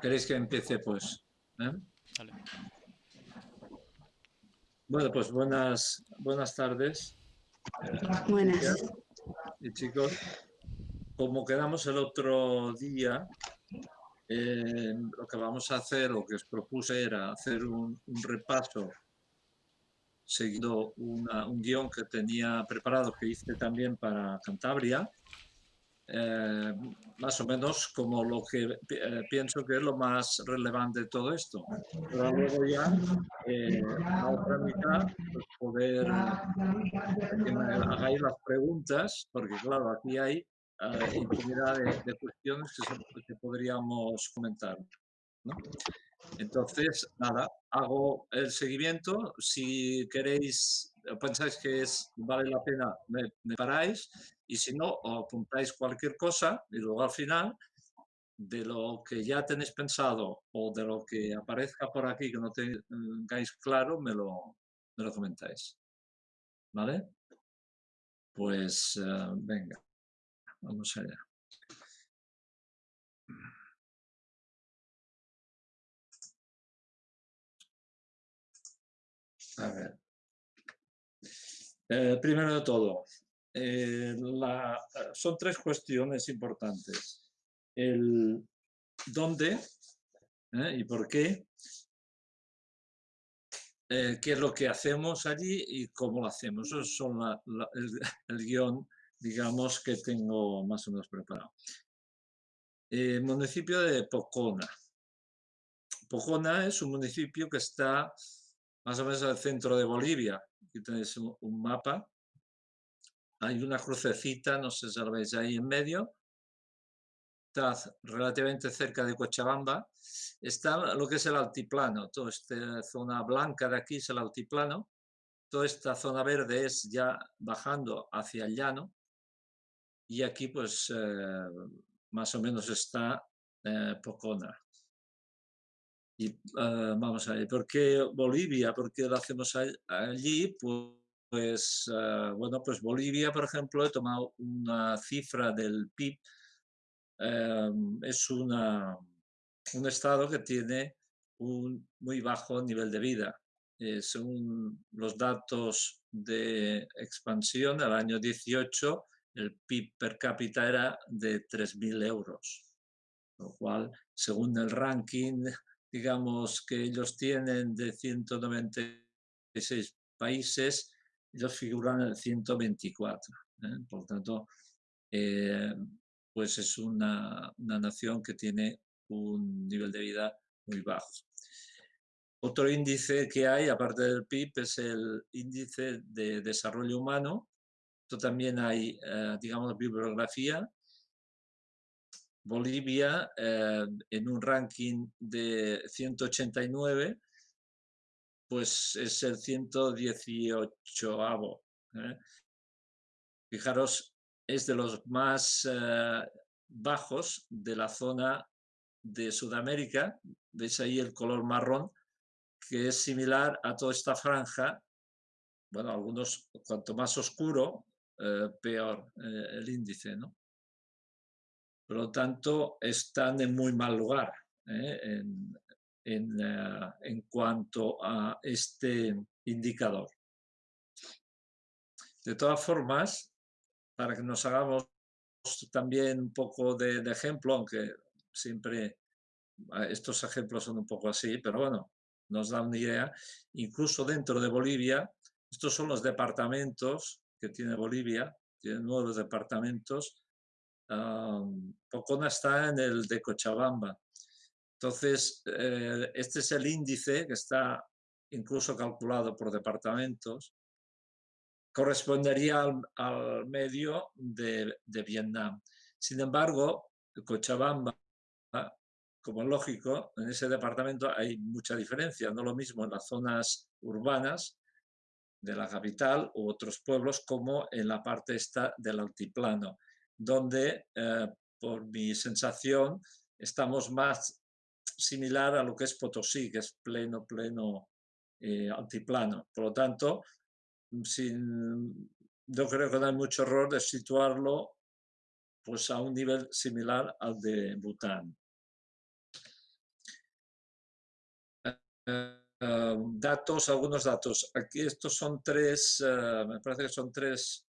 ¿Queréis que empiece pues? ¿Eh? Vale. Bueno, pues buenas, buenas tardes. Buenas. Y chicos, como quedamos el otro día, eh, lo que vamos a hacer, lo que os propuse era hacer un, un repaso seguido una- un guion que tenía preparado, que hice también para Cantabria, eh, más o menos como lo que eh, pienso que es lo más relevante de todo esto. Pero luego ya, eh, la otra mitad, pues poder que me hagáis las preguntas, porque claro, aquí hay eh, infinidad de, de cuestiones que, que podríamos comentar. ¿no? Entonces, nada, hago el seguimiento. Si queréis, eh, pensáis que es, vale la pena, me, me paráis. Y si no, o apuntáis cualquier cosa y luego al final, de lo que ya tenéis pensado o de lo que aparezca por aquí que no tengáis claro, me lo, me lo comentáis. ¿Vale? Pues eh, venga, vamos allá. A ver. Eh, primero de todo, eh, son tres cuestiones importantes. El dónde ¿eh? y por qué, eh, qué es lo que hacemos allí y cómo lo hacemos. Esos son el, el guion, digamos, que tengo más o menos preparado. Municipio de Pocona. Pocona es un municipio que está más o menos al centro de Bolivia. Aquí tenéis un mapa. Hay una crucecita, no sé si la veis ahí en medio. Está relativamente cerca de Cochabamba. Está lo que es el altiplano. Toda esta zona blanca de aquí es el altiplano. Toda esta zona verde es ya bajando hacia el llano. Y aquí pues eh, más o menos está eh, Pocona. Y eh, vamos a ver, ¿por qué Bolivia? ¿Por qué lo hacemos allí? Pu- Pues, eh, bueno, pues Bolivia, por ejemplo, he tomado una cifra del PIB. eh, es una, un estado que tiene un muy bajo nivel de vida. Eh, según los datos de expansión, al año 18, el PIB per cápita era de 3.000 euros lo cual, según el ranking, digamos, que ellos tienen de 196 países, ellos figuran en el 124. ¿eh? Por tanto, eh, pues es una, una nación que tiene un nivel de vida muy bajo. Otro índice que hay, aparte del PIB, es el índice de desarrollo humano. Esto también hay, eh, digamos, bibliografía Bolivia en un ranking de 189, pues es el 118avo. ¿eh? Fijaros, es de los más eh, bajos de la zona de Sudamérica. Veis ahí el color marrón, que es similar a toda esta franja. Bueno, algunos, cuanto más oscuro, eh, peor el índice, ¿no? Por lo tanto, están en muy mal lugar en, eh, en cuanto a este indicador. De todas formas, para que nos hagamos también un poco de, de ejemplo, aunque siempre eh, estos ejemplos son un poco así, pero bueno, nos da una idea. Incluso dentro de Bolivia, estos son los departamentos que tiene Bolivia, tiene nueve departamentos, Um, Pocona está en el de Cochabamba. Entonces, eh, este es el índice que está incluso calculado por departamentos. Correspondería al, al medio de, de, Vietnam. Sin embargo, Cochabamba, como es lógico, en ese departamento hay mucha diferencia. No lo mismo en las zonas urbanas de la capital u otros pueblos como en la parte esta del altiplano donde, eh, por mi sensación, estamos más similar a lo que es Potosí, que es pleno, pleno eh, altiplano. Por lo tanto, sin, yo creo que no hay mucho error de situarlo pues, a un nivel similar al de Bután. datos, algunos datos. Aquí estos son tres, me parece que son tres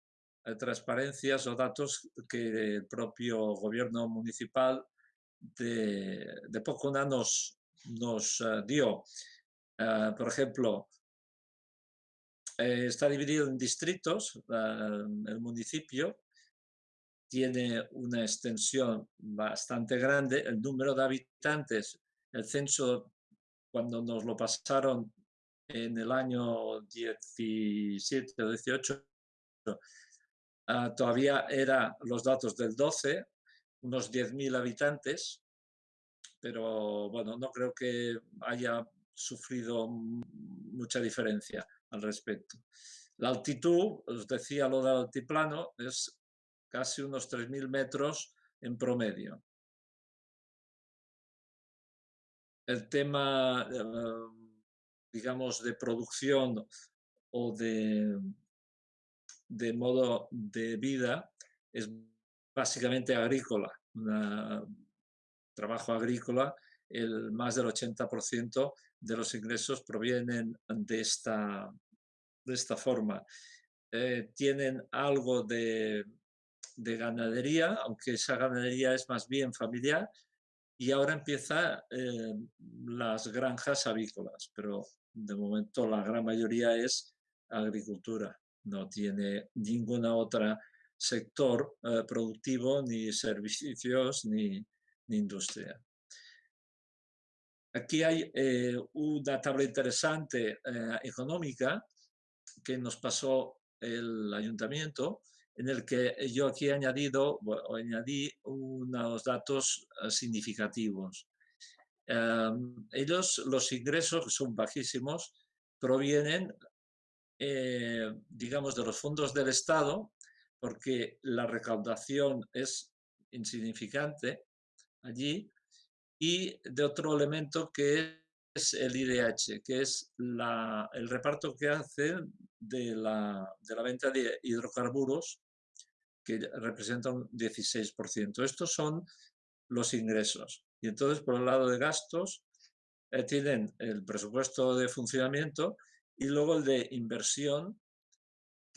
transparencias o datos que el propio gobierno municipal de, de Pocona nos, nos dio. por ejemplo, eh, está dividido en distritos, el municipio tiene una extensión bastante grande, el número de habitantes, el censo cuando nos lo pasaron en el año 17 o 18, ah, todavía eran los datos del 12, unos 10.000 habitantes, pero bueno, no creo que haya sufrido mucha diferencia al respecto. La altitud, os decía lo del altiplano, es casi unos 3.000 metros en promedio. El tema, eh, digamos, de producción o de, de modo de vida es básicamente agrícola, trabajo agrícola, el más del 80% de los ingresos provienen de esta, de esta forma. Eh, tienen algo de, ganadería, aunque esa ganadería es más bien familiar, y ahora empieza eh, las granjas avícolas, pero de momento la gran mayoría es agricultura, no tiene ninguna otra sector eh, productivo, ni servicios, ni industria. Aquí hay eh, una tabla interesante eh, económica que nos pasó el ayuntamiento, en el que yo aquí he añadido, o añadí unos datos significativos. Em, ellos, los ingresos, son bajísimos, provienen, digamos, de los fondos del Estado, porque la recaudación es insignificante allí, y de otro elemento que es el IDH, que es el reparto que hace de la, venta de hidrocarburos, que representa un 16%. Estos son los ingresos. Y entonces, por el lado de gastos, eh, tienen el presupuesto de funcionamiento y luego el de inversión,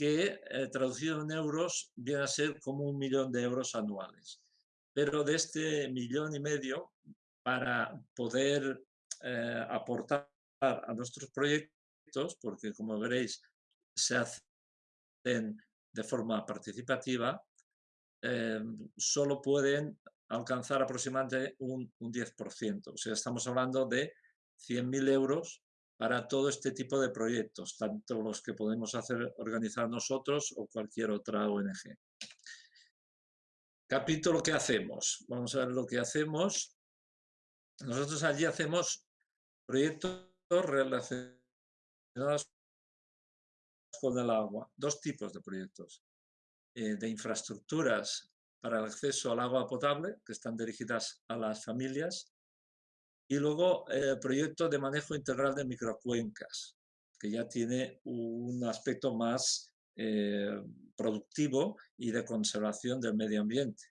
que eh, traducido en euros viene a ser como un millón de euros anuales. Pero de este millón y medio, para poder eh, aportar a nuestros proyectos, porque como veréis se hacen de forma participativa, eh, solo pueden alcanzar aproximadamente un, un 10%. O sea, estamos hablando de 100.000 euros para todo este tipo de proyectos, tanto los que podemos hacer organizar nosotros o cualquier otra ONG. Capítulo que hacemos. Vamos a ver lo que hacemos. Nosotros allí hacemos proyectos relacionados con el agua, dos tipos de proyectos. Eh, de infraestructuras para el acceso al agua potable, que están dirigidas a las familias, y luego el eh, proyecto de manejo integral de microcuencas, que ya tiene un aspecto más eh, productivo y de conservación del medio ambiente.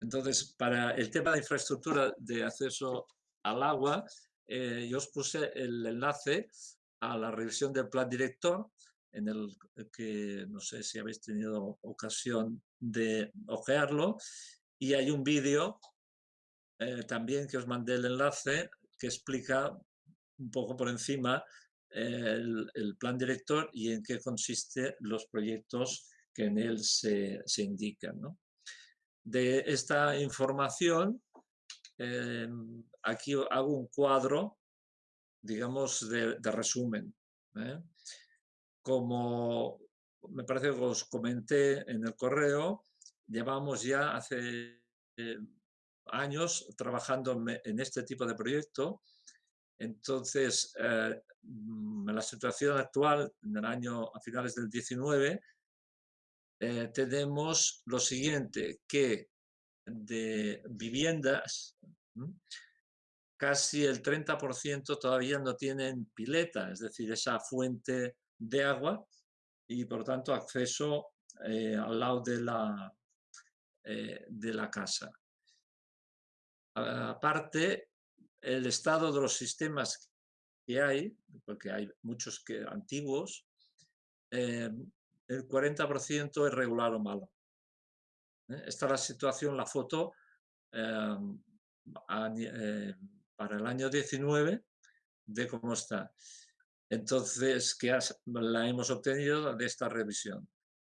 Entonces, para el tema de infraestructura de acceso al agua, eh, yo os puse el enlace a la revisión del plan director, en el que no sé si habéis tenido ocasión de ojearlo, y hay un vídeo eh, también que os mandé el enlace que explica un poco por encima el, plan director y en qué consiste los proyectos que en él se, se indican. ¿no? de esta información, em, aquí hago un cuadro, digamos, de, resumen. ¿eh? Como me parece que os comenté en el correo, llevamos ya hace eh, años trabajando en este tipo de proyecto. Entonces, eh, en la situación actual, en el año a finales del 19, eh, tenemos lo siguiente, que de viviendas, casi el 30% todavía no tienen pileta, es decir, esa fuente de agua y por tanto acceso eh, al lado de la, eh, de la casa. Aparte, el estado de los sistemas que hay, porque hay muchos que, antiguos, eh, el 40% es regular o malo. ¿eh? Esta es la situación, la foto em, eh, para el año 19 de cómo está. Entonces, que la hemos obtenido de esta revisión.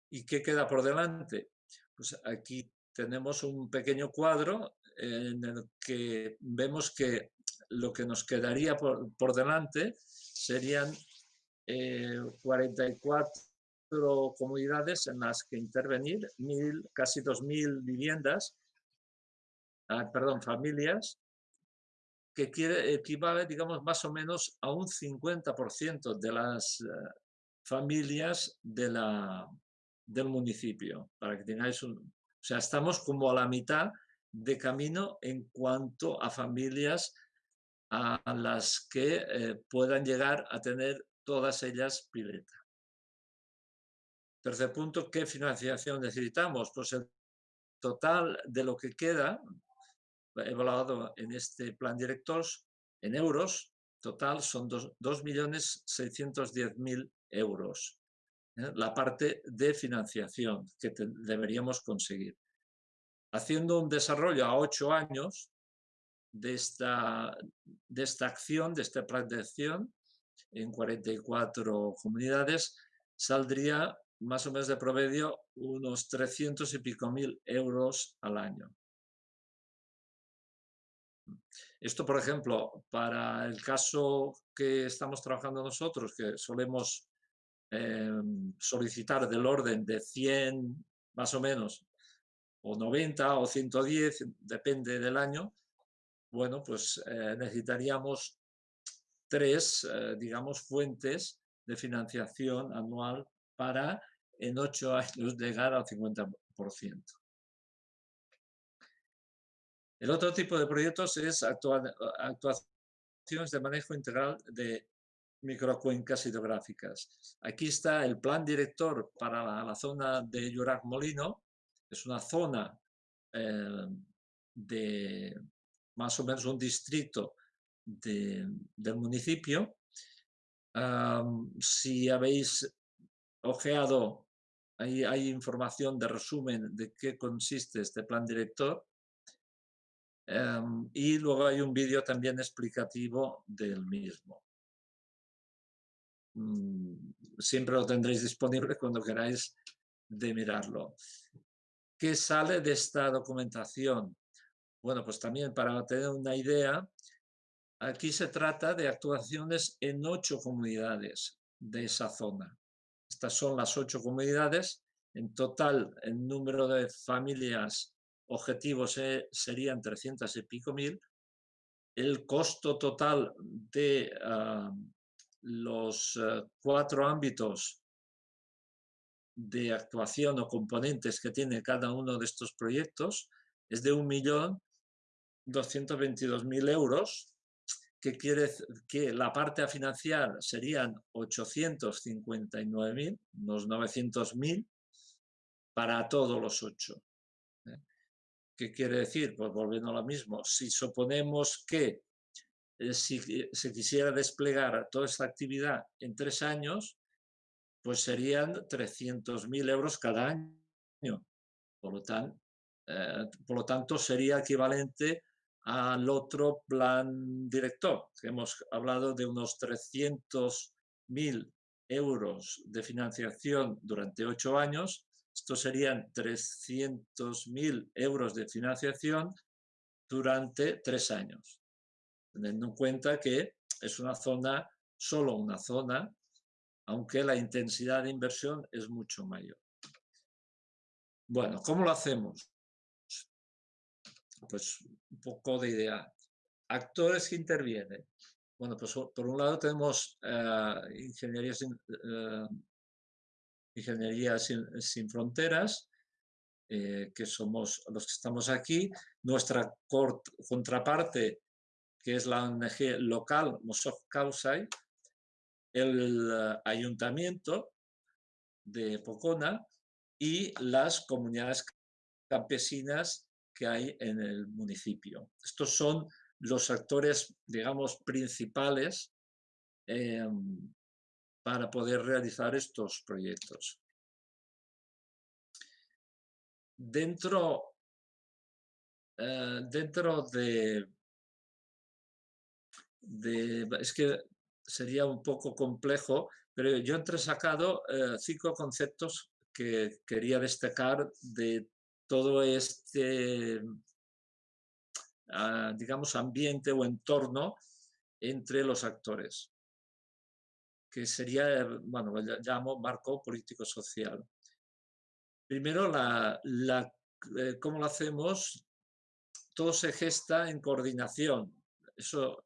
¿Y qué queda por delante? Pues aquí tenemos un pequeño cuadro en el que vemos que lo que nos quedaría por, delante serían 44 eh, comunidades en las que intervenir, mil, casi 2.000 viviendas, ah, perdón, familias, que quiere, equivale, digamos, más o menos a un 50% de las eh, familias de la, del municipio, para que tengáis un... O sea, estamos como a la mitad de camino en cuanto a familias a las que eh, puedan llegar a tener todas ellas pileta. Tercer punto, ¿qué financiación necesitamos? Pues el total de lo que queda, evaluado en este plan director, en euros, total son 2.610.000 euros. ¿eh? La parte de financiación que deberíamos conseguir. Haciendo un desarrollo a ocho años, de esta, de esta acción, de esta plan de acción, en 44 comunidades, saldría más o menos de promedio unos 300 y pico mil euros al año. Esto, por ejemplo, para el caso que estamos trabajando nosotros, que solemos em, solicitar del orden de 100 más o menos, o 90 o 110, depende del año, bueno, pues eh, necesitaríamos tres, eh, digamos, fuentes de financiación anual para en ocho años llegar al 50%. El otro tipo de proyectos es actuaciones de manejo integral de microcuencas hidrográficas. Aquí está el plan director para la, zona de Llorac Molino. Es una zona eh, de más o menos un distrito del municipio. si habéis ojeado, ahí hay información de resumen de qué consiste este plan director. y luego hay un vídeo también explicativo del mismo. Mm, siempre lo tendréis disponible cuando queráis de mirarlo. ¿Qué sale de esta documentación? Bueno, pues también para tener una idea, aquí se trata de actuaciones en ocho comunidades de esa zona. Estas son las ocho comunidades. En total, el número de familias objetivos eh, serían 300 y pico mil. El costo total de ah, los eh, cuatro ámbitos de actuación o componentes que tiene cada uno de estos proyectos es de un millón 222.000 euros, que quiere que la parte a financiar serían 859.000, unos 900.000, para todos los ocho. ¿eh? ¿Qué quiere decir? Pues volviendo a lo mismo, si suponemos que eh, si se quisiera desplegar toda esta actividad en tres años, pues serían 300.000 euros cada año. Por lo, eh, por lo tanto, sería equivalente al otro plan director, hemos hablado de unos 300.000 euros de financiación durante ocho años. Estos serían 300.000 euros de financiación durante tres años, teniendo en cuenta que es una zona, solo una zona, aunque la intensidad de inversión es mucho mayor. Bueno, ¿cómo lo hacemos? Pues un poco de idea. Actores que intervienen. Bueno, pues por un lado tenemos eh, Ingeniería, sin, eh, Ingeniería sin, Fronteras, eh, que somos los que estamos aquí. Nuestra contraparte, que es la ONG local, Mosok Kausai, el ayuntamiento de Pocona y las comunidades campesinas que hay en el municipio. Estos son los actores, digamos, principales em, para poder realizar estos proyectos. Dentro, eh, dentro de, de, Es que sería un poco complejo, pero yo he entresacado eh, cinco conceptos que quería destacar de todo este, ah, digamos, ambiente o entorno entre los actores, que sería, bueno, lo llamo marco político-social. Primero, la, eh, ¿cómo lo hacemos? Todo se gesta en coordinación. Eso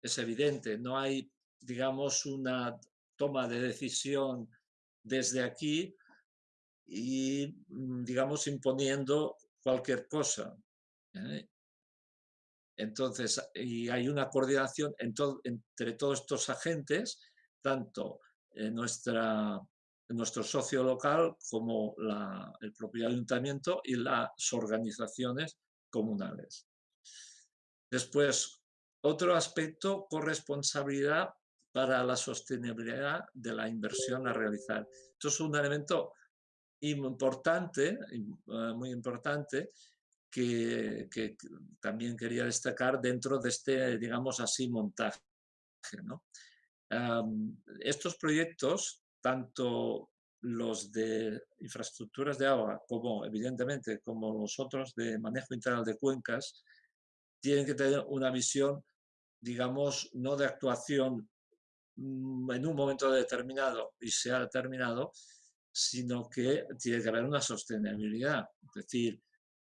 es evidente. No hay, digamos, una toma de decisión desde aquí y, mm, digamos, imponiendo cualquier cosa. ¿eh? Entonces, y hay una coordinación entre todos estos agentes, tanto nuestra, nuestro socio local como el propio ayuntamiento y las organizaciones comunales. Después, otro aspecto, corresponsabilidad para la sostenibilidad de la inversión a realizar. Esto es un elemento importante, eh, muy importante, que, también quería destacar dentro de este, digamos así, montaje. estos proyectos, tanto los de infraestructuras de agua como, evidentemente, como los otros de manejo integral de cuencas, tienen que tener una visión, digamos, no de actuación en un momento determinado y se ha determinado, sino que tiene que haber una sostenibilidad. Es decir,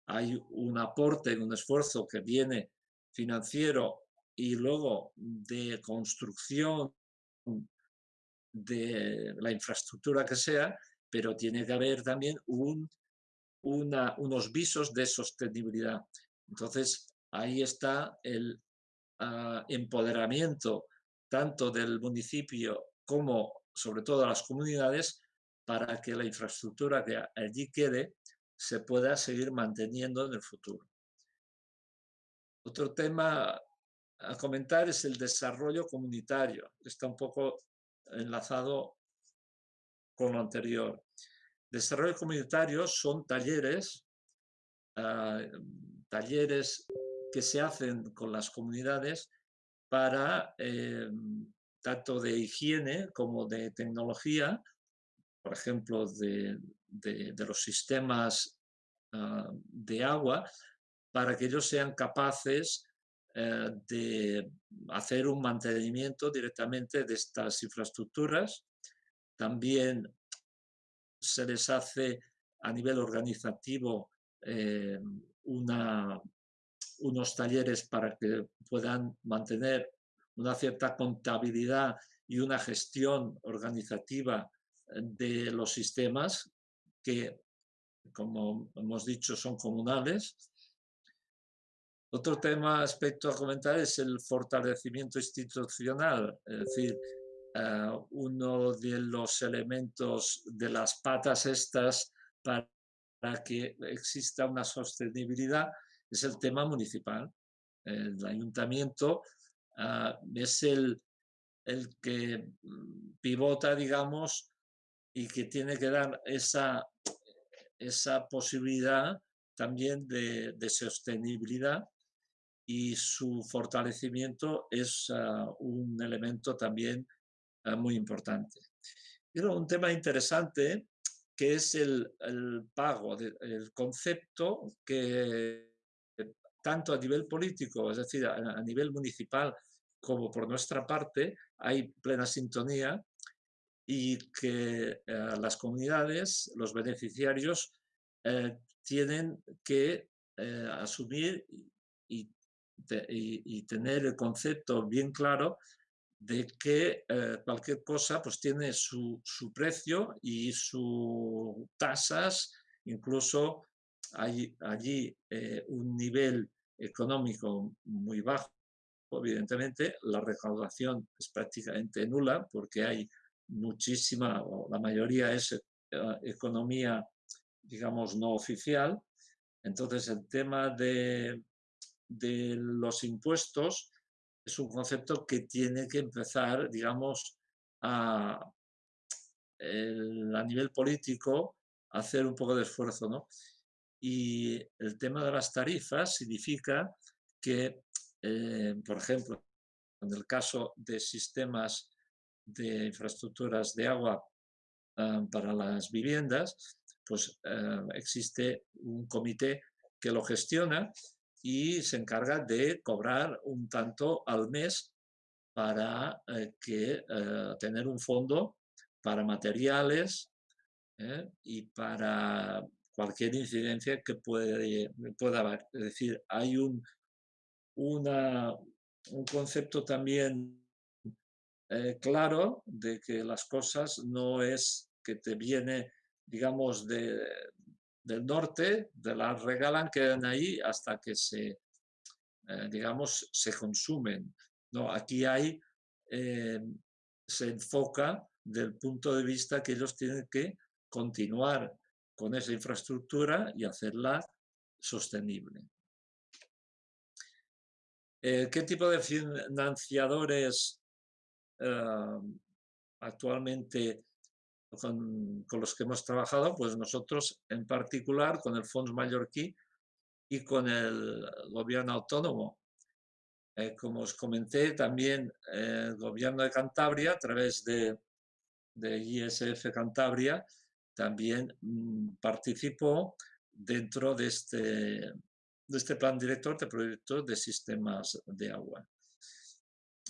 hay un aporte, un esfuerzo que viene financiero y luego de construcción de la infraestructura que sea, pero tiene que haber también un, unos visos de sostenibilidad. Entonces, ahí está el ah, empoderamiento tanto del municipio como sobre todo las comunidades para que la infraestructura que allí quede se pueda seguir manteniendo en el futuro. Otro tema a comentar es el desarrollo comunitario. Está un poco enlazado con lo anterior. Desarrollo comunitario son talleres, ah, talleres que se hacen con las comunidades para eh, tanto de higiene como de tecnología, por ejemplo, de, los sistemas ah, de agua, para que ellos sean capaces eh, de hacer un mantenimiento directamente de estas infraestructuras. También se les hace a nivel organizativo eh, una, unos talleres para que puedan mantener una cierta contabilidad y una gestión organizativa de los sistemas que, como hemos dicho, son comunales. Otro tema, aspecto a comentar es el fortalecimiento institucional, es decir, eh, uno de los elementos de las patas estas para que exista una sostenibilidad es el tema municipal. El ayuntamiento ah, es el, el que mm, pivota, digamos, y que tiene que dar esa, esa posibilidad también de, sostenibilidad y su fortalecimiento es ah, un elemento también ah, muy importante. Pero un tema interesante que es el, el pago, el concepto que tanto a nivel político, es decir, a, nivel municipal, como por nuestra parte, hay plena sintonía y que eh, las comunidades, los beneficiarios, eh, tienen que eh, asumir y, tener el concepto bien claro de que cualquier cosa pues tiene su, su precio y sus tasas, incluso hay allí eh, un nivel económico muy bajo, evidentemente la recaudación es prácticamente nula porque hay muchísima, o la mayoría es eh, economía, digamos, no oficial. Entonces el tema de, los impuestos es un concepto que tiene que empezar, digamos, a, a nivel político hacer un poco de esfuerzo, ¿no? Y el tema de las tarifas significa que, eh, por ejemplo, en el caso de sistemas de infraestructuras de agua ah, para las viviendas, pues ah, existe un comité que lo gestiona y se encarga de cobrar un tanto al mes para eh, que, eh, tener un fondo para materiales y para cualquier incidencia que puede, pueda haber. Es decir, hay un, una, un concepto también eh, claro de que las cosas no es que te viene, digamos, de, del norte, te las regalan, quedan ahí hasta que se, eh, digamos, se consumen. No, aquí hay, eh, se enfoca del punto de vista que ellos tienen que continuar con esa infraestructura y hacerla sostenible. Eh, ¿Qué tipo de financiadores eh, actualmente con, los que hemos trabajado? Pues nosotros en particular con el Fonds Mallorquí y con el gobierno autónomo. Eh, como os comenté, también el gobierno de Cantabria, a través de, de ISF Cantabria, también mm, participó dentro de este, de este plan director de proyectos de sistemas de agua.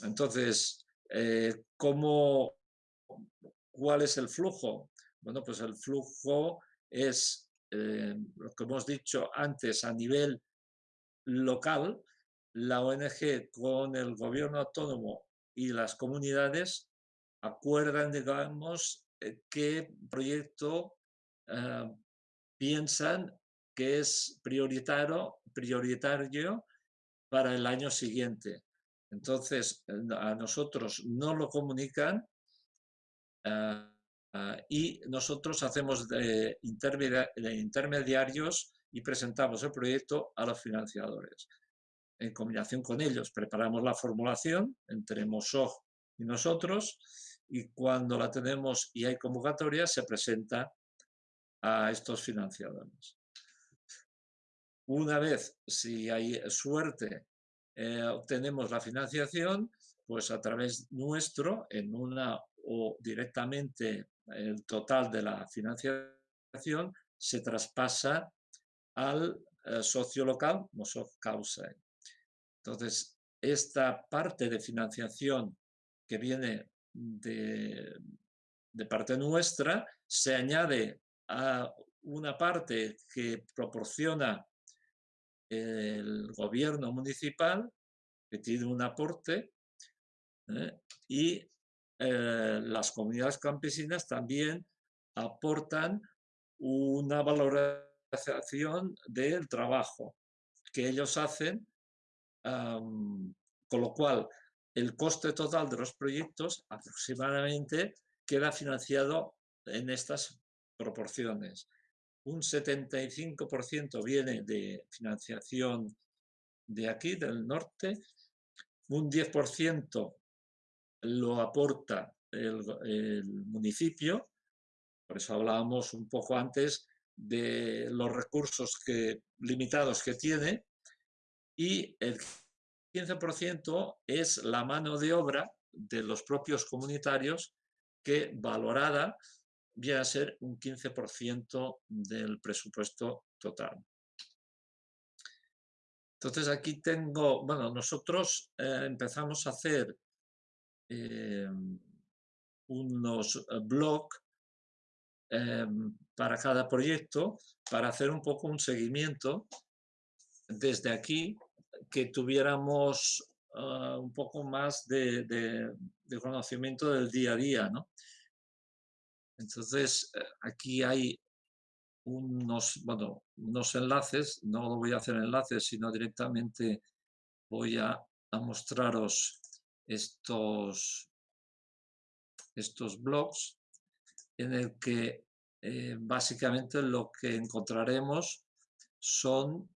Entonces, eh, ¿cómo, ¿cuál es el flujo? Bueno, pues el flujo es, eh, lo que hemos dicho antes, a nivel local, la ONG con el gobierno autónomo y las comunidades acuerdan, digamos, qué proyecto ah, piensan que es prioritario, para el año siguiente. Entonces, a nosotros no lo comunican ah, ah, y nosotros hacemos de, intermediarios y presentamos el proyecto a los financiadores. En combinación con ellos, preparamos la formulación entre MOSOG y nosotros y cuando la tenemos y hay convocatoria se presenta a estos financiadores. Una vez, si hay suerte, eh, obtenemos la financiación, pues a través nuestro, en una o directamente el total de la financiación, se traspasa al eh, socio local, Mosov Causa. Entonces, esta parte de financiación que viene de, parte nuestra se añade a una parte que proporciona el gobierno municipal, que tiene un aporte, ¿eh? y eh, las comunidades campesinas también aportan una valorización del trabajo que ellos hacen, con lo cual el coste total de los proyectos aproximadamente queda financiado en estas proporciones. Un 75% viene de financiación de aquí, del norte, un 10% lo aporta el, municipio, por eso hablábamos un poco antes de los recursos limitados que tiene, y el 15% es la mano de obra de los propios comunitarios que valorada viene a ser un 15% del presupuesto total. Entonces aquí tengo, bueno, nosotros eh, empezamos a hacer eh, unos blogs para cada proyecto para hacer un poco un seguimiento desde aquí que tuviéramos ah, un poco más de, conocimiento del día a día. ¿no? Entonces, eh, aquí hay unos, bueno, unos enlaces, no lo voy a hacer enlaces, sino directamente voy a, mostraros estos, estos blogs en el que eh, básicamente lo que encontraremos son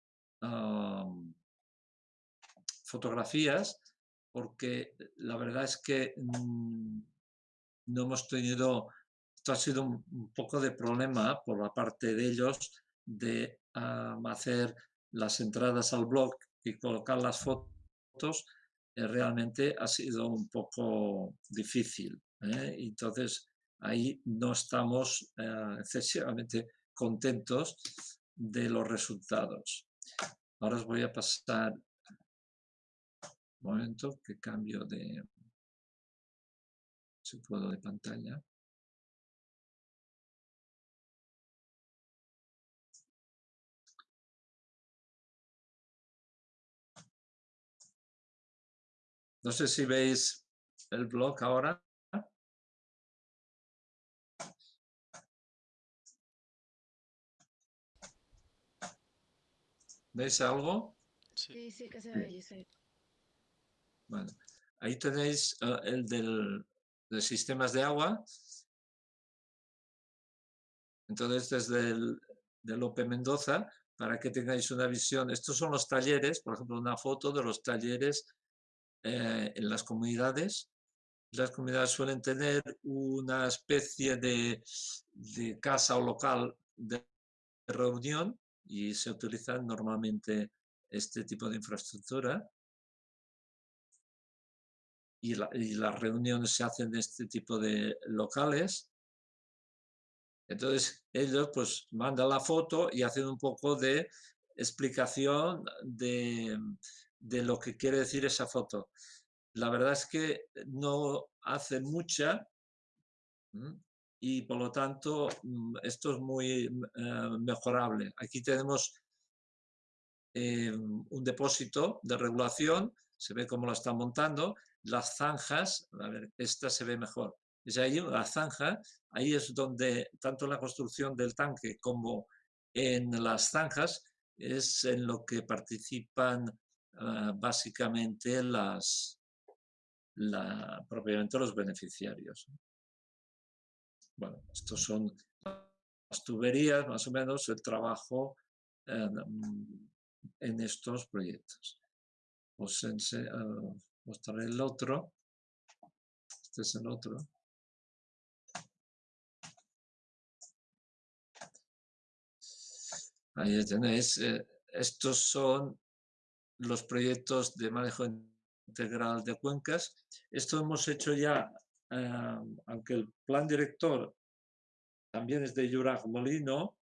fotografías porque la verdad es que mm, no hemos tenido, esto ha sido un, poco de problema por la parte de ellos de hacer las entradas al blog y colocar las fotos, eh, realmente ha sido un poco difícil. ¿eh? Entonces, ahí no estamos eh, excesivamente contentos de los resultados. Ahora os voy a pasar momento que cambio de si puedo de pantalla. No sé si veis el blog ahora. ¿Veis algo? Sí, sí, que se ve, sí. Ahí tenéis eh, el del, de sistemas de agua. Entonces, desde el del Lope Mendoza, para que tengáis una visión, estos son los talleres, por ejemplo, una foto de los talleres eh, en las comunidades. Las comunidades suelen tener una especie de, de casa o local de reunión y se utiliza normalmente este tipo de infraestructura y, las reuniones se hacen en este tipo de locales. Entonces ellos pues mandan la foto y hacen un poco de explicación de, de lo que quiere decir esa foto. La verdad es que no hace mucha y por lo tanto mm, esto es muy eh, mejorable. Aquí tenemos eh, un depósito de regulación, se ve cómo lo está montando, las zanjas, a ver, esta se ve mejor, es ahí la zanja, ahí es donde tanto la construcción del tanque como en las zanjas es en lo que participan ah, básicamente las, la, propiamente los beneficiarios. Bueno, estos son las tuberías, más o menos, el trabajo en, estos proyectos. Os uh, mostraré el otro. Este es el otro. Ahí tenéis. Eh, estos son los proyectos de manejo integral de cuencas. Esto hemos hecho ya, eh, aunque el plan director también es de Juraj Molino,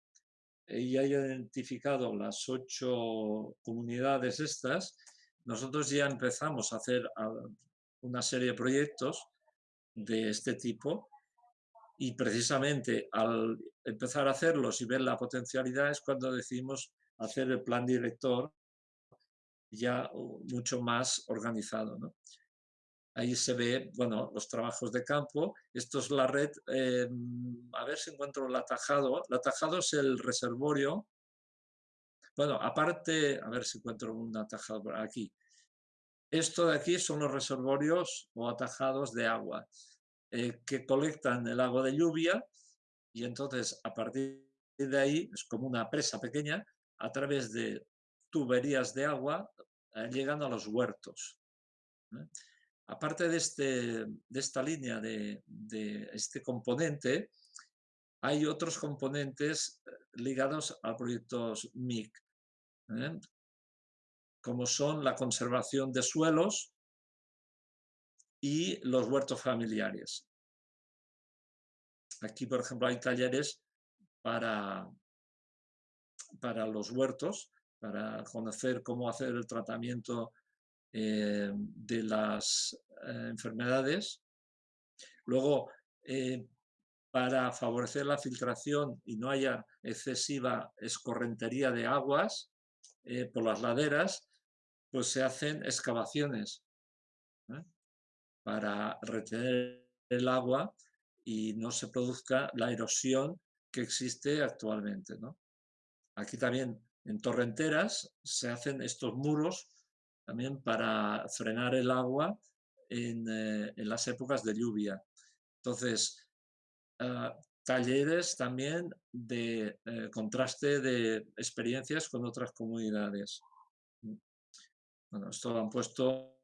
y haya identificado las ocho comunidades estas, nosotros ya empezamos a hacer una serie de proyectos de este tipo y precisamente al empezar a hacerlos y ver la potencialidad es cuando decidimos hacer el plan director ya mucho más organizado. Ahí se ve, bueno, los trabajos de campo. Esto es la red, em, a ver si encuentro el atajado. El atajado es el reservorio bueno, aparte, a ver si encuentro un atajado aquí. Esto de aquí son los reservorios o atajados de agua eh, que colectan el agua de lluvia y entonces a partir de ahí es como una presa pequeña a través de tuberías de agua eh, llegan a los huertos. Aparte de, este, de esta línea de, de este componente, hay otros componentes ligados a proyectos MIC, ¿eh? como son la conservación de suelos y los huertos familiares. Aquí, por ejemplo, hay talleres para, para los huertos, para conocer cómo hacer el tratamiento eh, de las eh, enfermedades. Luego, para favorecer la filtración y no haya excesiva escorrentería de aguas eh, por las laderas, pues se hacen excavaciones ¿eh? para retener el agua y no se produzca la erosión que existe actualmente. Aquí también en torrenteras se hacen estos muros también para frenar el agua en, eh, en las épocas de lluvia. Entonces, Ah, talleres también de eh, contraste de experiencias con otras comunidades. Bueno, esto han puesto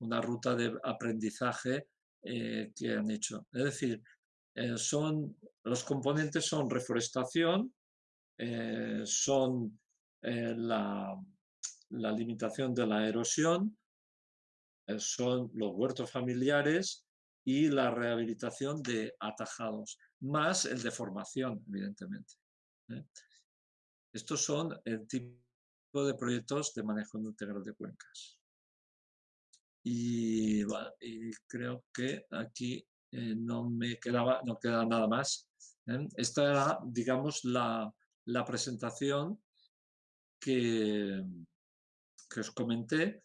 una ruta de aprendizaje eh, que han hecho. Es decir, eh, son, los componentes son reforestación, son la, limitación de la erosión, son los huertos familiares y la rehabilitación de atajados, más el de formación, evidentemente. Estos son el tipo de proyectos de manejo integral de cuencas. Y, creo que aquí eh, no me quedaba, no queda nada más. ¿eh? Esta era, digamos, la, presentación que, que os comenté,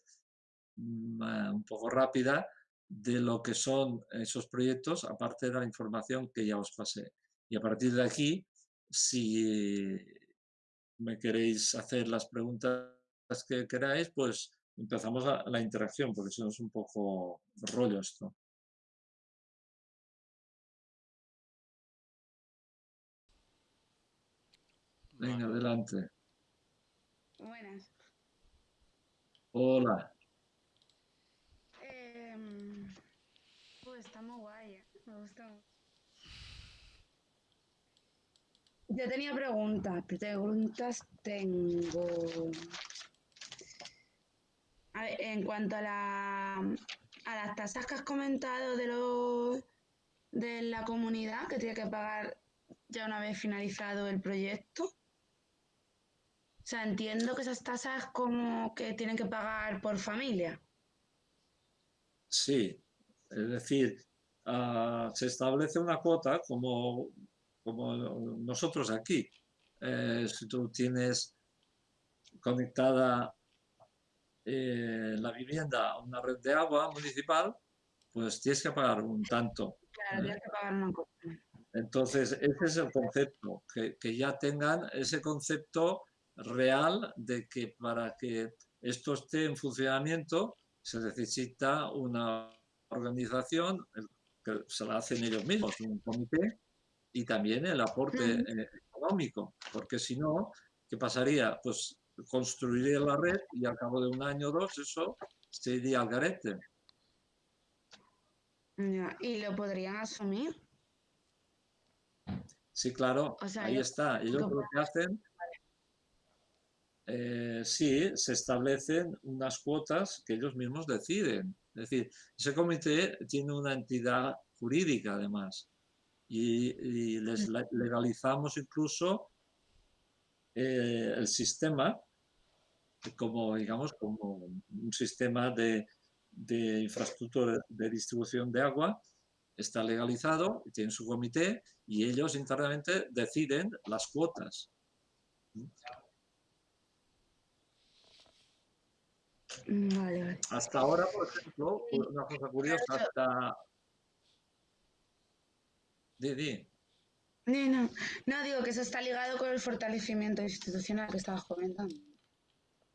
mm, un poco rápida, de lo que son esos proyectos, aparte de la información que ya os pasé. Y a partir de aquí, si me queréis hacer las preguntas que queráis, pues empezamos la, interacción, porque si no es un poco rollo esto. Venga, adelante. Buenas. Hola. Em, pues está muy guay, ¿eh? me gusta Yo tenía preguntas, preguntas tengo. A ver, en cuanto a, la, a las tasas que has comentado de los de la comunidad que tiene que pagar ya una vez finalizado el proyecto. O sea, entiendo que esas tasas como que tienen que pagar por familia. Sí, es decir, ah, se establece una cuota como como nosotros aquí. Eh, si tú tienes conectada eh, la vivienda a una red de agua municipal, pues tienes que pagar un tanto. Claro, tienes que pagar un Entonces, ese es el concepto, que, que, ya tengan ese concepto real de que para que esto esté en funcionamiento se necesita una organización que se la hacen ellos mismos, un comité y también el aporte eh, económico, porque si no, ¿qué pasaría? Pues construiría la red y al cabo de un año o dos eso se iría al garete. ¿Y lo podrían asumir? Sí, claro, ahí está. Ellos lo que hacen, eh, sí, se establecen unas cuotas que ellos mismos deciden. Es decir, ese comité tiene una entidad jurídica además y, les legalizamos incluso eh, el sistema como, digamos, como un sistema de, infraestructura de distribución de agua, está legalizado, tiene su comité y ellos internamente deciden las cuotas. Hasta ahora, por ejemplo, una cosa curiosa, hasta, no, no, digo que eso está ligado con el fortalecimiento institucional que estabas comentando.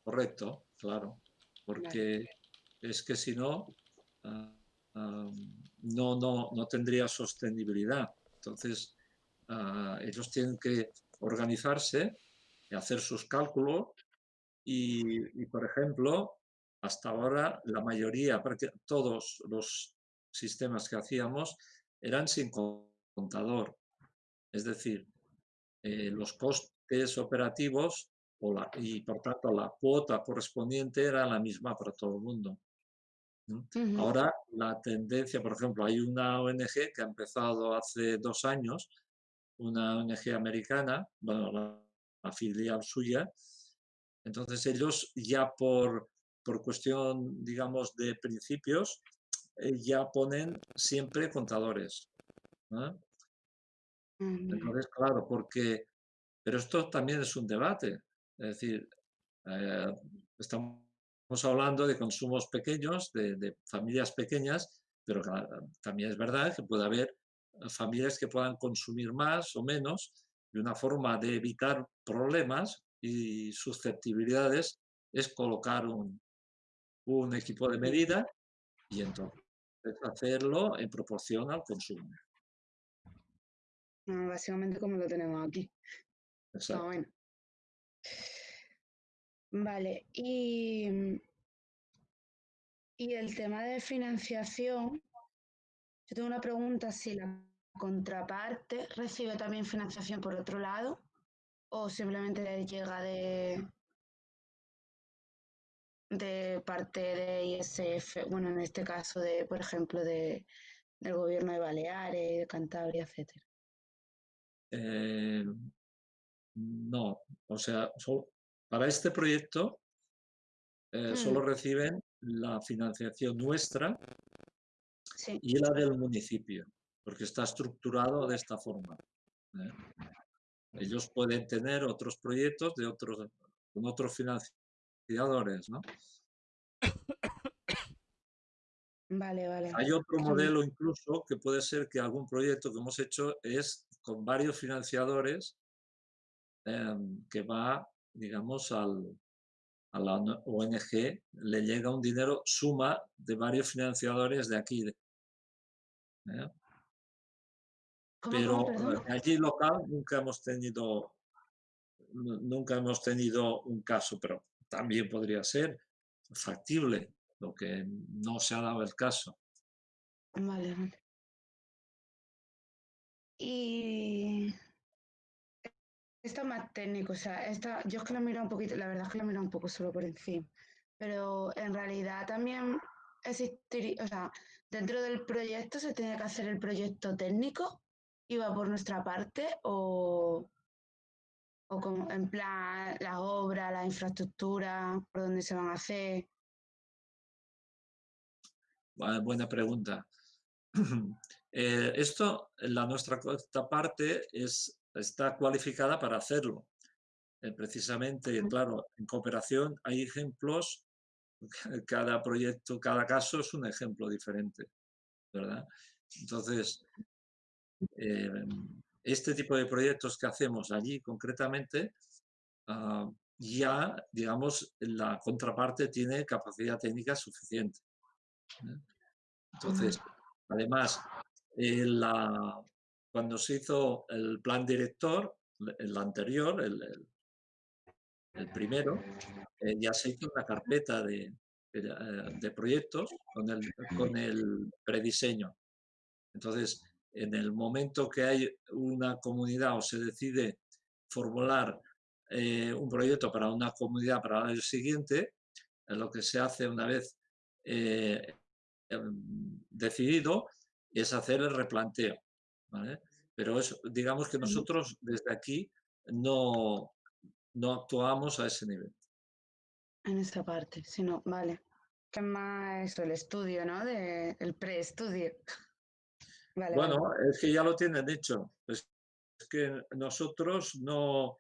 Correcto, claro, porque es que si no, ah, ah, no, no, no tendría sostenibilidad. Entonces, ah, ellos tienen que organizarse y hacer sus cálculos y, y, por ejemplo, hasta ahora la mayoría, todos los sistemas que hacíamos eran sin contador. Es decir, eh, los costes operativos y por tanto la cuota correspondiente era la misma para todo el mundo. Ahora la tendencia, por ejemplo, hay una ONG que ha empezado hace dos años, una ONG americana, bueno, la, filial suya, entonces ellos ya por, por cuestión, digamos, de principios, eh, ya ponen siempre contadores. Entonces, claro, porque, pero esto también es un debate, es decir, eh, estamos hablando de consumos pequeños, de, familias pequeñas, pero también es verdad que puede haber familias que puedan consumir más o menos y una forma de evitar problemas y susceptibilidades es colocar un, un equipo de medida y entonces hacerlo en proporción al consumo. Ah, básicamente como lo tenemos aquí. Exacto. bueno. Vale, y Y el tema de financiación, yo tengo una pregunta, si la contraparte recibe también financiación por otro lado o simplemente llega de, de parte de ISF, bueno, en este caso de, por ejemplo, de, del gobierno de Baleares, de Cantabria, etcétera. Eh, no, o sea, para este proyecto eh, solo mm. reciben la financiación nuestra y la del municipio, porque está estructurado de esta forma. ¿eh? Ellos pueden tener otros proyectos de otros, con otros Vale, vale. Hay otro modelo incluso que puede ser que algún proyecto que hemos hecho es con varios financiadores em, que va, digamos, al, a la ONG, le llega un dinero suma de varios financiadores de aquí. ¿eh? Pero eh, allí local nunca hemos tenido nunca hemos tenido un caso, pero también podría ser factible lo que no se ha dado el caso. Vale, vale. Y esto más técnico, o sea, esta, yo es que lo miro un poquito, la verdad es que lo miro un poco solo por encima, pero en realidad también existiría, o sea, dentro del proyecto se tiene que hacer el proyecto técnico va por nuestra parte o, o como en plan la obra, la infraestructura, por dónde se van a hacer. Buena pregunta. Eh, esto, la nuestra parte es, está cualificada para hacerlo. Eh, precisamente, claro, en cooperación hay ejemplos, cada proyecto, cada caso es un ejemplo diferente, ¿verdad? Entonces, eh, este tipo de proyectos que hacemos allí concretamente, ah, ya, digamos, la contraparte tiene capacidad técnica suficiente. Entonces, además, eh, la, cuando se hizo el plan director, el anterior, el, el, primero, eh, ya se hizo una carpeta de, de, proyectos con el, con el prediseño. Entonces, en el momento que hay una comunidad o se decide formular eh, un proyecto para una comunidad para el año siguiente, lo que se hace una vez em, decidido es hacer el replanteo. Pero es, digamos que nosotros desde aquí no, no actuamos a ese nivel. En esa parte, sino, vale. ¿Qué más el estudio, ¿no? De, el preestudio. Vale, bueno, es que ya lo tienen hecho. Es, que nosotros no,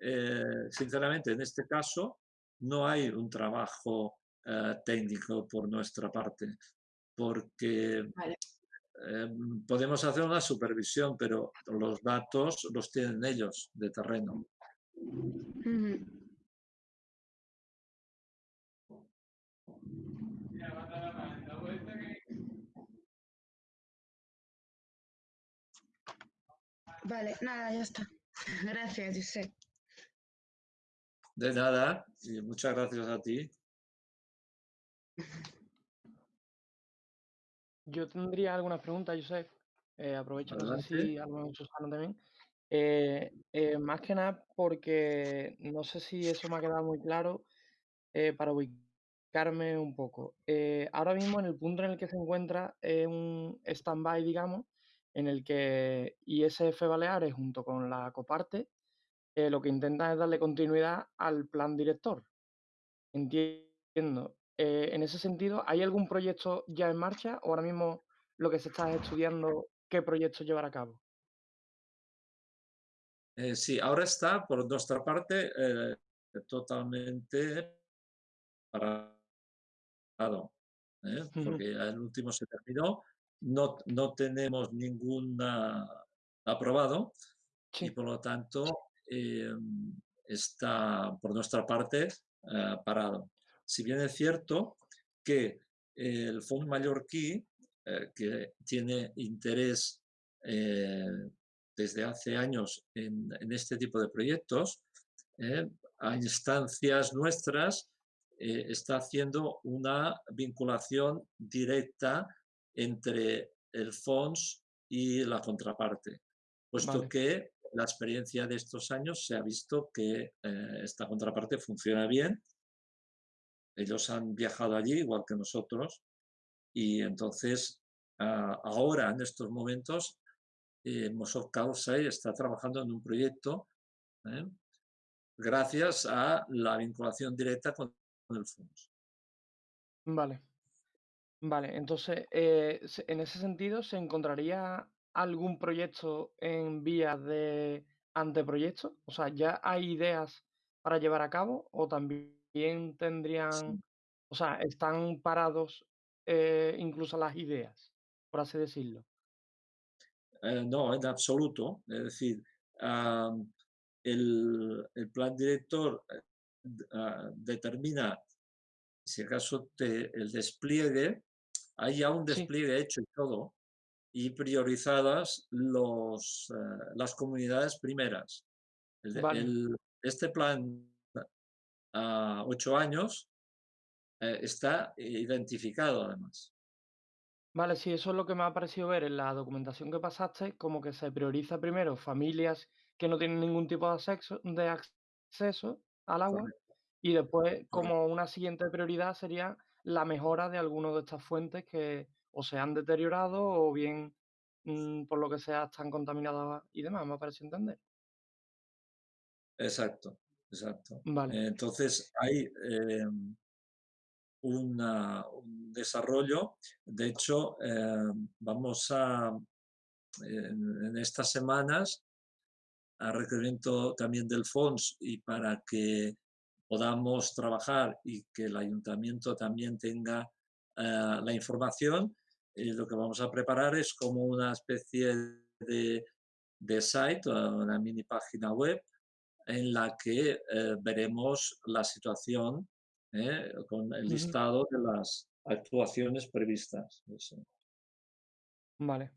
eh, sinceramente, en este caso, no hay un trabajo eh, técnico por nuestra parte, porque Em, podemos hacer una supervisión, pero los datos los tienen ellos de terreno. Vale, nada, ya está. Gracias, José. De nada, y muchas gracias a ti. Yo tendría algunas preguntas, Josep. Eh, aprovecho, no sé si algo Susana también. Eh, eh, más que nada porque no sé si eso me ha quedado muy claro eh, para ubicarme un poco. ahora mismo en el punto en el que se encuentra es un stand-by, digamos, en el que ISF Baleares junto con la Coparte lo que intenta es darle continuidad al plan director. Entiendo. Eh, en ese sentido, ¿hay algún proyecto ya en marcha o ahora mismo lo que se está estudiando, qué proyecto llevar a cabo? Eh, sí, ahora está por nuestra parte eh, totalmente parado, porque el último se terminó, no, no tenemos ningún aprobado y por lo tanto está por nuestra parte parado. Si bien es cierto que el Fondo Mallorquí, eh, que tiene interés eh, desde hace años en, este tipo de proyectos, eh, a instancias nuestras eh, está haciendo una vinculación directa entre el FONS y la contraparte, puesto que la experiencia de estos años se ha visto que eh, esta contraparte funciona bien. Ellos han viajado allí igual que nosotros y entonces ah, ahora en estos momentos eh, Mosov está trabajando en un proyecto ¿eh? gracias a la vinculación directa con el FONS. Vale. Vale, entonces, eh, en ese sentido, ¿se encontraría algún proyecto en vías de anteproyecto? O sea, ¿ya hay ideas para llevar a cabo o también tendrían, o sea, están parados eh, incluso las ideas, por así decirlo? Eh, no, en absoluto. Es decir, el, plan director ah, determina, si acaso, el despliegue hay ya un despliegue hecho y todo, y priorizadas los, eh, las comunidades primeras. este plan a ocho años eh, está identificado además. Vale, sí, eso es lo que me ha parecido ver en la documentación que pasaste, como que se prioriza primero familias que no tienen ningún tipo de, de acceso al agua y después como una siguiente prioridad sería la mejora de algunas de estas fuentes que o se han deteriorado o bien mm, por lo que sea están contaminadas y demás, me parece entender. Exacto, exacto. Vale. Entonces hay em, un desarrollo, de hecho em, vamos a, en, estas semanas, a requerimiento también del FONS y para que podamos trabajar y que el ayuntamiento también tenga eh, la información, y lo que vamos a preparar es como una especie de, de site, una mini página web, en la que eh, veremos la situación eh, con el listado de las actuaciones previstas. Vale.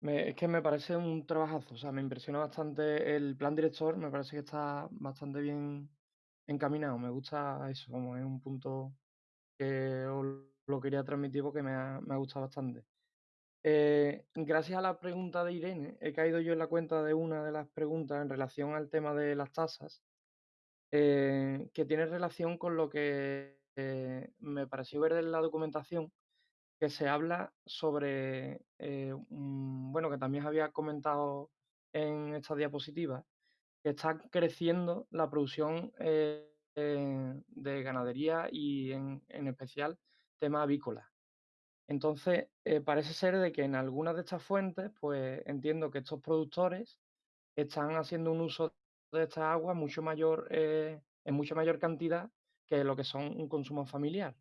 es que me parece un trabajazo, o sea, me impresiona bastante el plan director, me parece que está bastante bien encaminado. Me gusta eso, como es un punto que os lo quería transmitir porque me ha, me ha gustado bastante. Eh, gracias a la pregunta de Irene, he caído yo en la cuenta de una de las preguntas en relación al tema de las tasas, eh, que tiene relación con lo que eh, me pareció ver en la documentación, que se habla sobre, bueno, que también había comentado en esta diapositiva, está creciendo la producción eh, de ganadería y en, especial tema avícola. Entonces, eh, parece ser de que en algunas de estas fuentes, pues entiendo que estos productores están haciendo un uso de esta agua mucho mayor, eh, en mucha mayor cantidad que lo que son un consumo familiar.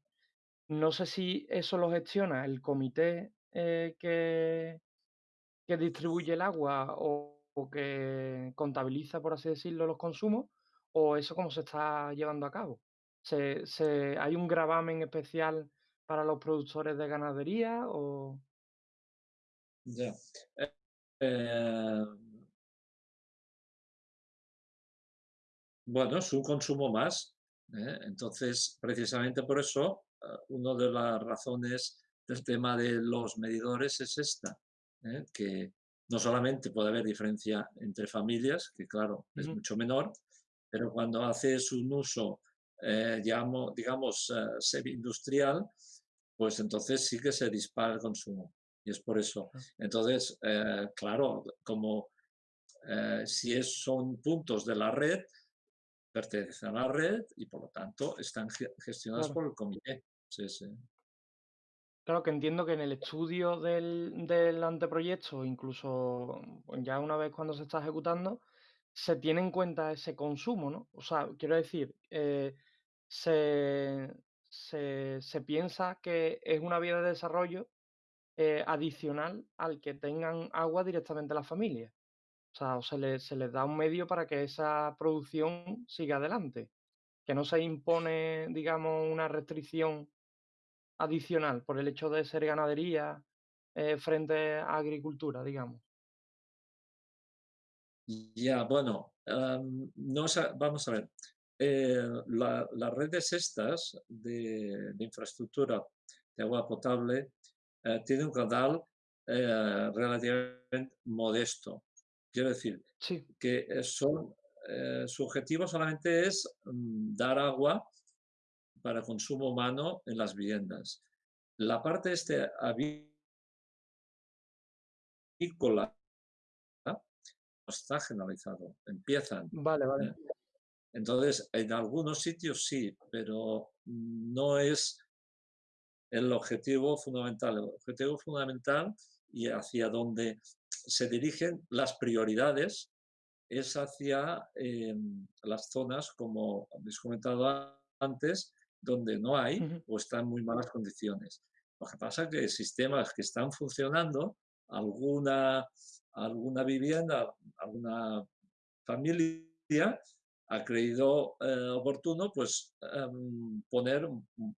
No sé si eso lo gestiona el comité que, que distribuye el agua o, o que contabiliza, por así decirlo, los consumos, o eso cómo se está llevando a cabo. ¿Se, se, hay un gravamen especial para los productores de ganadería o...? Ya. Eh, eh, bueno, es un consumo más. ¿eh? Entonces, precisamente por eso, una de las razones del tema de los medidores es esta, que no solamente puede haber diferencia entre familias, que claro, es mucho menor, pero cuando haces un uso, eh, digamos, digamos eh, semi-industrial, pues entonces sí que se dispara el consumo. Y es por eso. Entonces, eh, claro, como si es, son puntos de la red, pertenecen a la red y por lo tanto están gestionados por el comité. Sí, sí. Claro que entiendo que en el estudio del, anteproyecto, incluso ya una vez cuando se está ejecutando, se tiene en cuenta ese consumo, ¿no? O sea, quiero decir, eh, se, piensa que es una vía de desarrollo eh, adicional al que tengan agua directamente las familias. O sea, se, se les da un medio para que esa producción siga adelante. Que no se impone, digamos, una restricción adicional por el hecho de ser ganadería eh, frente a agricultura, digamos. Ya, bueno, no, vamos a ver. las redes estas de, infraestructura de agua potable tienen un canal relativamente modesto. Quiero decir que son, su objetivo solamente es mm, dar agua para consumo humano en las viviendas. La parte este avícola no está generalizado. Empiezan. Vale, vale. ¿eh? Entonces, en algunos sitios sí, pero no es el objetivo fundamental. El objetivo fundamental y hacia donde se dirigen las prioridades es hacia em, las zonas, como habéis comentado antes, donde no hay o están en muy malas condiciones. Lo que pasa es que sistemas que están funcionando, alguna, alguna vivienda, alguna familia ha creído eh, oportuno pues em, poner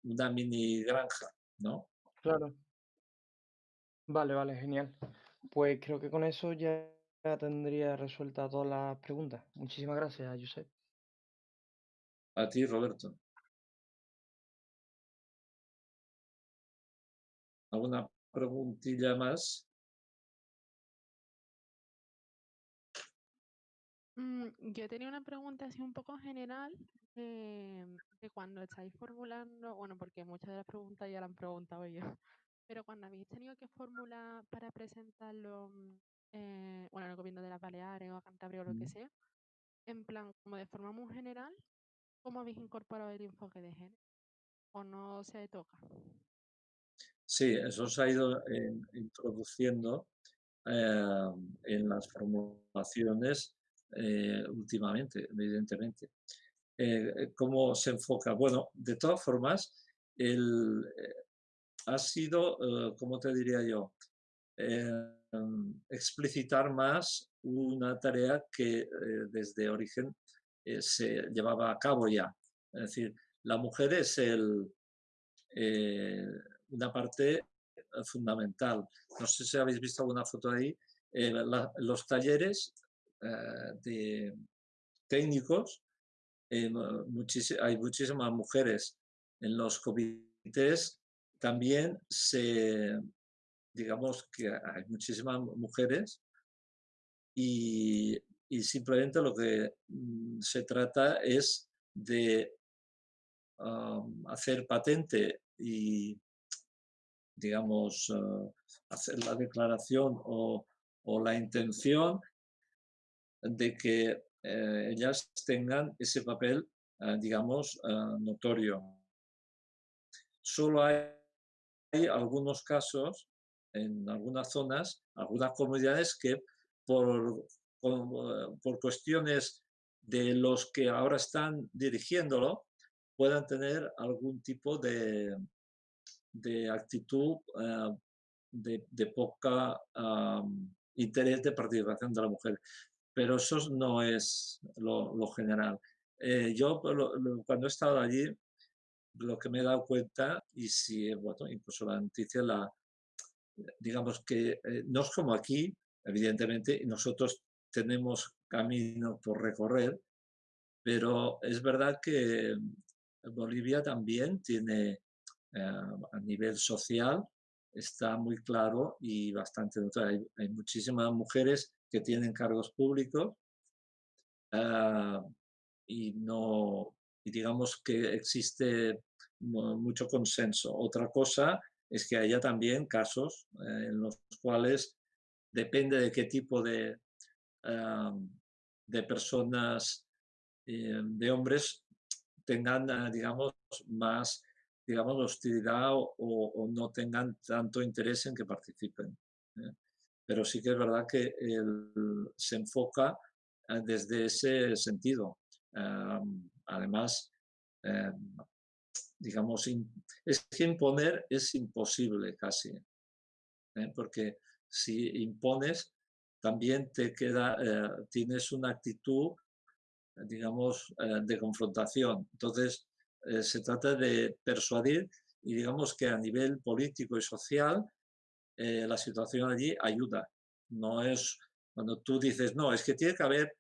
una mini granja, ¿no? Claro. Vale, vale, genial. Pues creo que con eso ya tendría resuelta todas las preguntas. Muchísimas gracias, Josep. A ti, Roberto. ¿Alguna preguntilla más? Mm, yo tenía una pregunta así un poco general eh, de cuando estáis formulando, bueno, porque muchas de las preguntas ya las han preguntado yo, pero cuando habéis tenido que formular para presentarlo, mm, eh, bueno, en el gobierno de las Baleares o a Cantabria o lo que mm. sea, en plan, como de forma muy general, ¿cómo habéis incorporado el enfoque de género? ¿O no se toca? Sí, eso se ha ido eh, introduciendo en las formulaciones eh, últimamente, evidentemente. Eh, ¿Cómo se enfoca? Bueno, de todas formas, el, ha sido, como te diría yo? explicitar más una tarea que desde origen se llevaba a cabo ya. Es decir, la mujer es el, una parte fundamental. No sé si habéis visto alguna foto ahí. los talleres eh, de técnicos, eh, hay muchísimas mujeres en los comités, también se, digamos que hay muchísimas mujeres y, simplemente lo que mm, se trata es de hacer patente y, digamos, ah, hacer la declaración o, o la intención de que eh, ellas tengan ese papel, ah, digamos, notorio. Solo hay, algunos casos, en algunas zonas, algunas comunidades que por, por, cuestiones de los que ahora están dirigiéndolo, puedan tener algún tipo de, de actitud ah, de, de, poca interés de participación de la mujer pero eso no es lo, general. Eh, yo cuando he estado allí, lo que me he dado cuenta, y si, bueno, incluso la noticia, la, digamos que eh, no es como aquí, evidentemente, nosotros tenemos camino por recorrer, pero es verdad que Bolivia también tiene, eh, a nivel social, está muy claro y bastante hay, hay muchísimas mujeres que tienen cargos públicos ah, y no y digamos que existe mucho consenso. Otra cosa es que haya también casos eh, en los cuales depende de qué tipo de, ah, de personas, eh, de hombres, tengan, ah, digamos, más digamos, hostilidad o, no tengan tanto interés en que participen. ¿eh? pero sí que es verdad que se enfoca eh, desde ese sentido. además, em, digamos, es que imponer es imposible casi, ¿eh? porque si impones, también te queda, eh, tienes una actitud, digamos, de confrontación. Entonces, se trata de persuadir y digamos que a nivel político y social eh, la situación allí ayuda. No es cuando tú dices, no, es que tiene que haber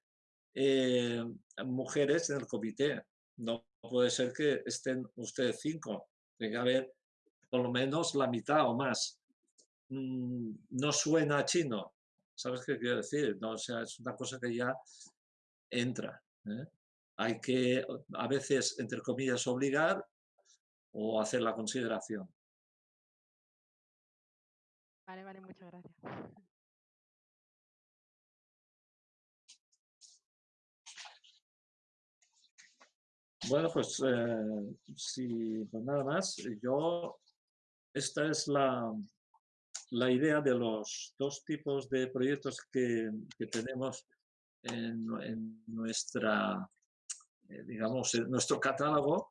eh, mujeres en el comité. no puede ser que estén ustedes cinco, tiene que haber por lo menos la mitad o más. Mm, no suena chino, ¿sabes qué quiero decir? No, o sea, es una cosa que ya entra. ¿eh? Hay que, a veces, entre comillas, obligar o hacer la consideración. Vale, vale, muchas gracias. Bueno, pues, eh, si, pues nada más. Yo, esta es la, la idea de los dos tipos de proyectos que, que tenemos en, en nuestra, digamos, en nuestro catálogo.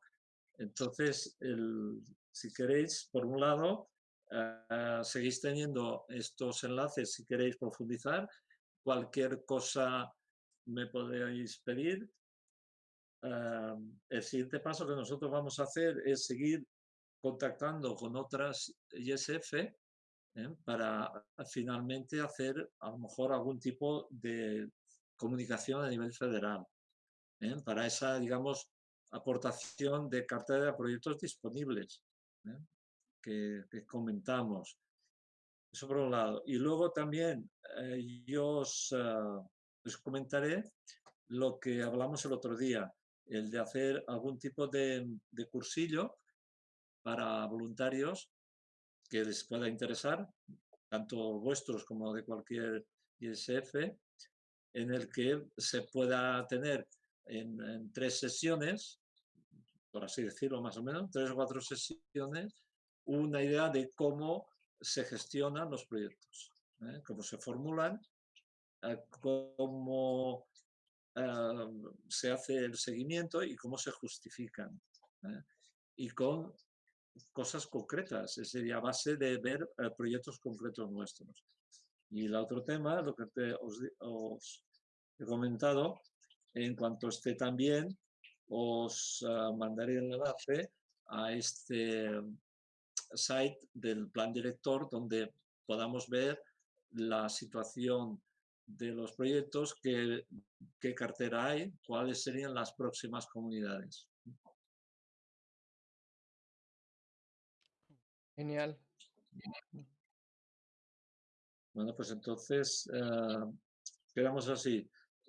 Entonces, el, si queréis, por un lado, uh, seguís teniendo estos enlaces si queréis profundizar. Cualquier cosa me podéis pedir. Uh, el siguiente paso que nosotros vamos a hacer es seguir contactando con otras ISF ¿eh? para finalmente hacer a lo mejor algún tipo de comunicación a nivel federal. ¿Eh? Para esa, digamos, aportación de cartera de proyectos disponibles que, comentamos. Eso por un lado. Y luego también eh, yo os, os, comentaré lo que hablamos el otro día, el de hacer algún tipo de, de cursillo para voluntarios que les pueda interesar, tanto vuestros como de cualquier ISF, en el que se pueda tener en, en, tres sesiones, por así decirlo más o menos, tres o cuatro sesiones, una idea de cómo se gestionan los proyectos, ¿eh? cómo se formulan, eh, cómo eh, se hace el seguimiento y cómo se justifican. Y con cosas concretas, sería base de ver proyectos concretos nuestros. Y el otro tema, lo que te, os, os, he comentado, en cuanto esté también, os mandaré el enlace a este site del plan director donde podamos ver la situación de los proyectos, qué, qué cartera hay, cuáles serían las próximas comunidades. Genial. Bueno, pues entonces uh, quedamos así.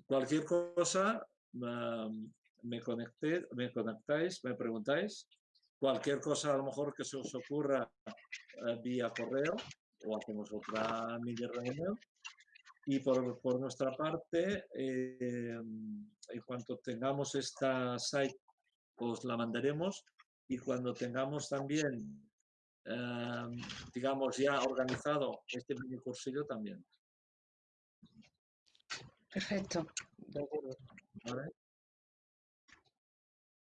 Cualquier cosa, me, conecté, me conectáis, me preguntáis cualquier cosa a lo mejor que se os ocurra eh, vía correo o hacemos otra mini reunión. Y por, por nuestra parte, eh, en cuanto tengamos esta site, os la mandaremos y cuando tengamos también, eh, digamos, ya organizado este mini cursillo también. Perfecto. ¿Vale?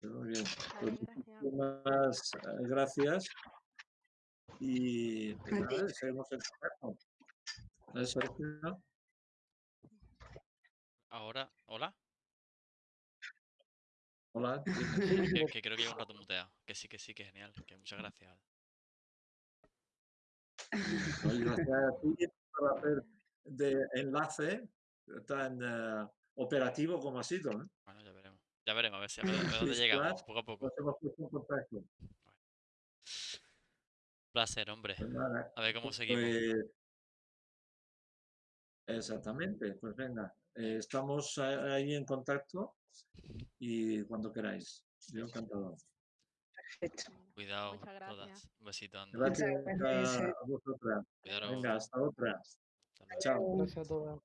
Muy bien. Pues muchísimas eh, gracias. Y pues nada, seguimos en contacto. Ahora, ¿hola? Hola. Que, que, creo que llevo un rato muteado. Que sí, que sí, que genial. Que muchas gracias. Oye, gracias a ti por hacer de enlace tan uh, operativo como ha sido. ¿eh? Bueno, ya veremos. Ya veremos, a ver si a, ver, a dónde llegamos, poco a poco. Placer, hombre. Pues nada, a ver cómo seguimos. Pues, exactamente, pues venga, eh, estamos ahí en contacto y cuando queráis. Yo encantado. Perfecto. Cuidado, todas. Un besito, anda. Gracias a vosotras. Venga, hasta otra. Hasta Chao. Gracias a todos.